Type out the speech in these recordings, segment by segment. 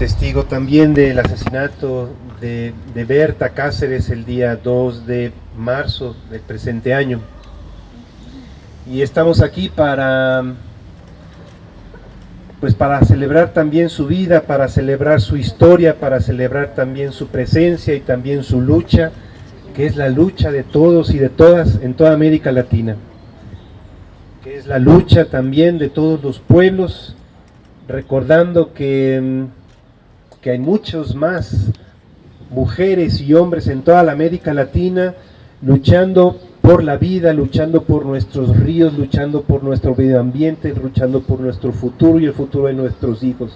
testigo también del asesinato de, de, Berta Cáceres el día 2 de marzo del presente año. Y estamos aquí para, pues para celebrar también su vida, para celebrar su historia, para celebrar también su presencia y también su lucha, que es la lucha de todos y de todas en toda América Latina. Que es la lucha también de todos los pueblos, recordando que que hay muchos más mujeres y hombres en toda la América Latina luchando por la vida, luchando por nuestros ríos, luchando por nuestro medio ambiente, luchando por nuestro futuro y el futuro de nuestros hijos.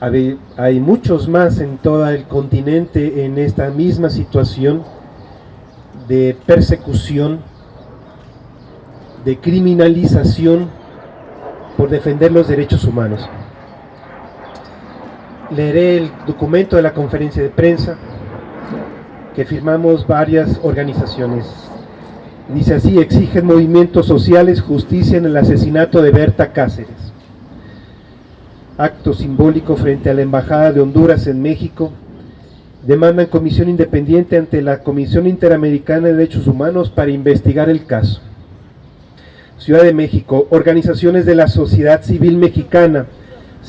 Hay muchos más en todo el continente en esta misma situación de persecución, de criminalización por defender los derechos humanos leeré el documento de la conferencia de prensa que firmamos varias organizaciones. Dice así, exigen movimientos sociales justicia en el asesinato de Berta Cáceres. Acto simbólico frente a la Embajada de Honduras en México. Demandan comisión independiente ante la Comisión Interamericana de Derechos Humanos para investigar el caso. Ciudad de México, organizaciones de la sociedad civil mexicana,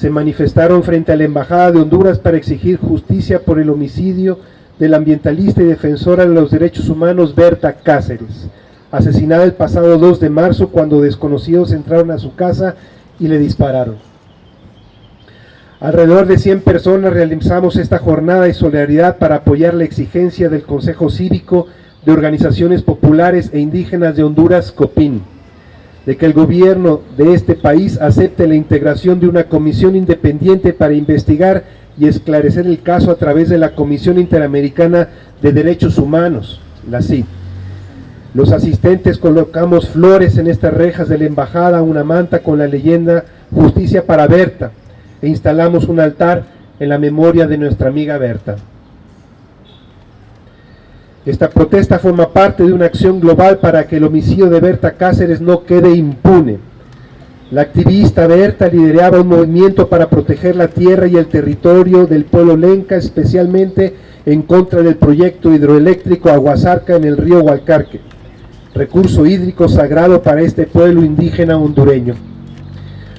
se manifestaron frente a la Embajada de Honduras para exigir justicia por el homicidio del ambientalista y defensora de los derechos humanos Berta Cáceres, asesinada el pasado 2 de marzo cuando desconocidos entraron a su casa y le dispararon. Alrededor de 100 personas realizamos esta jornada de solidaridad para apoyar la exigencia del Consejo Cívico de Organizaciones Populares e Indígenas de Honduras, COPIN de que el gobierno de este país acepte la integración de una comisión independiente para investigar y esclarecer el caso a través de la Comisión Interamericana de Derechos Humanos, la CID. Los asistentes colocamos flores en estas rejas de la embajada, una manta con la leyenda Justicia para Berta e instalamos un altar en la memoria de nuestra amiga Berta. Esta protesta forma parte de una acción global para que el homicidio de Berta Cáceres no quede impune. La activista Berta lideraba un movimiento para proteger la tierra y el territorio del pueblo lenca, especialmente en contra del proyecto hidroeléctrico Aguasarca en el río Hualcarque, recurso hídrico sagrado para este pueblo indígena hondureño.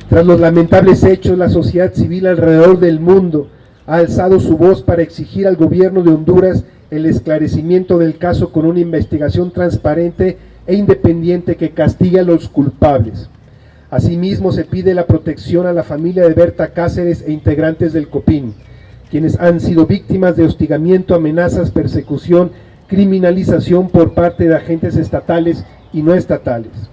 Tras los lamentables hechos, la sociedad civil alrededor del mundo ha alzado su voz para exigir al gobierno de Honduras el esclarecimiento del caso con una investigación transparente e independiente que castigue a los culpables. Asimismo, se pide la protección a la familia de Berta Cáceres e integrantes del COPIN, quienes han sido víctimas de hostigamiento, amenazas, persecución, criminalización por parte de agentes estatales y no estatales.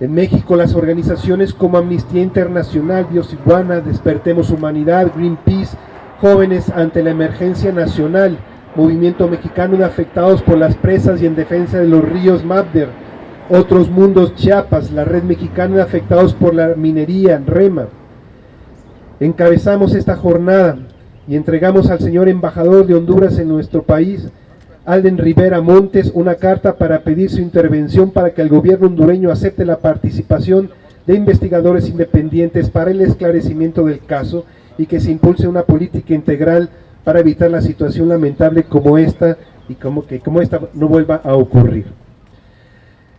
En México, las organizaciones como Amnistía Internacional, Biosiguana, Despertemos Humanidad, Greenpeace, Jóvenes ante la Emergencia Nacional Movimiento Mexicano de Afectados por las Presas y en Defensa de los Ríos MAPDER, Otros Mundos Chiapas, la Red Mexicana de Afectados por la Minería, REMA. Encabezamos esta jornada y entregamos al señor embajador de Honduras en nuestro país, Alden Rivera Montes, una carta para pedir su intervención para que el gobierno hondureño acepte la participación de investigadores independientes para el esclarecimiento del caso y que se impulse una política integral para evitar la situación lamentable como esta y como que como esta no vuelva a ocurrir.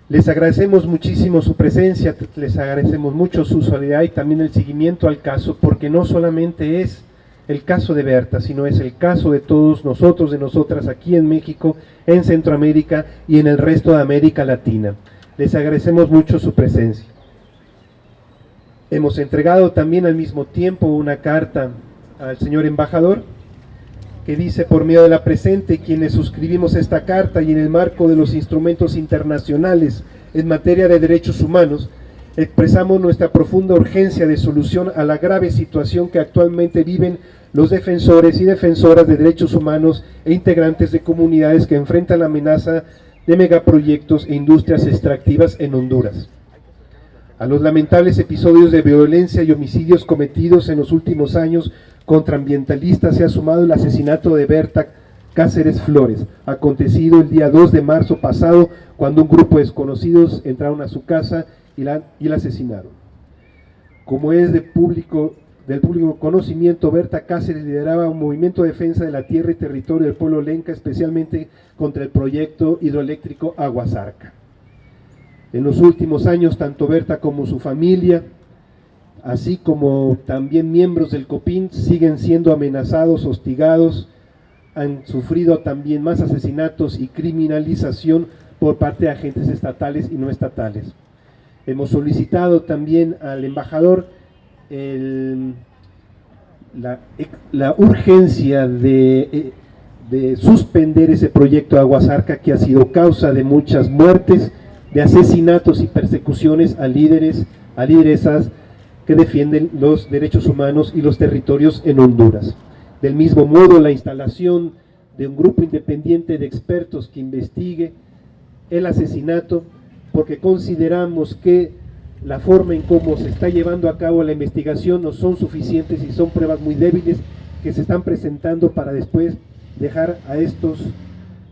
Les agradecemos muchísimo su presencia, les agradecemos mucho su solidaridad y también el seguimiento al caso, porque no solamente es el caso de Berta, sino es el caso de todos nosotros, de nosotras aquí en México, en Centroamérica y en el resto de América Latina. Les agradecemos mucho su presencia. Hemos entregado también al mismo tiempo una carta al señor embajador, que dice por medio de la presente quienes suscribimos esta carta y en el marco de los instrumentos internacionales en materia de derechos humanos, expresamos nuestra profunda urgencia de solución a la grave situación que actualmente viven los defensores y defensoras de derechos humanos e integrantes de comunidades que enfrentan la amenaza de megaproyectos e industrias extractivas en Honduras. A los lamentables episodios de violencia y homicidios cometidos en los últimos años contra ambientalistas se ha sumado el asesinato de Berta Cáceres Flores, acontecido el día 2 de marzo pasado cuando un grupo de desconocidos entraron a su casa y la, y la asesinaron. Como es de público del público conocimiento, Berta Cáceres lideraba un movimiento de defensa de la tierra y territorio del pueblo lenca, especialmente contra el proyecto hidroeléctrico Aguasarca. En los últimos años, tanto Berta como su familia, así como también miembros del COPIN, siguen siendo amenazados, hostigados, han sufrido también más asesinatos y criminalización por parte de agentes estatales y no estatales. Hemos solicitado también al embajador la, urgencia de, de, suspender ese proyecto de Aguasarca que ha sido causa de muchas muertes, de asesinatos y persecuciones a líderes, a lideresas que defienden los derechos humanos y los territorios en Honduras. Del mismo modo, la instalación de un grupo independiente de expertos que investigue el asesinato, porque consideramos que la forma en cómo se está llevando a cabo la investigación no son suficientes y son pruebas muy débiles que se están presentando para después dejar a estos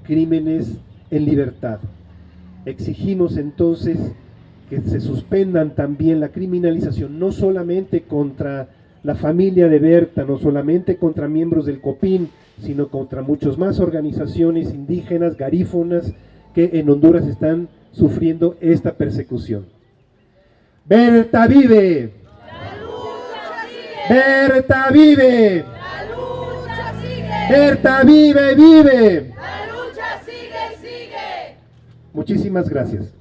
crímenes en libertad. Exigimos entonces que se suspendan también la criminalización, no solamente contra la familia de Berta, no solamente contra miembros del COPIN, sino contra muchas más organizaciones indígenas, garífonas, que en Honduras están sufriendo esta persecución. Berta vive. La lucha sigue. Berta vive. La lucha sigue. Berta vive, vive. La lucha sigue, sigue. Muchísimas gracias.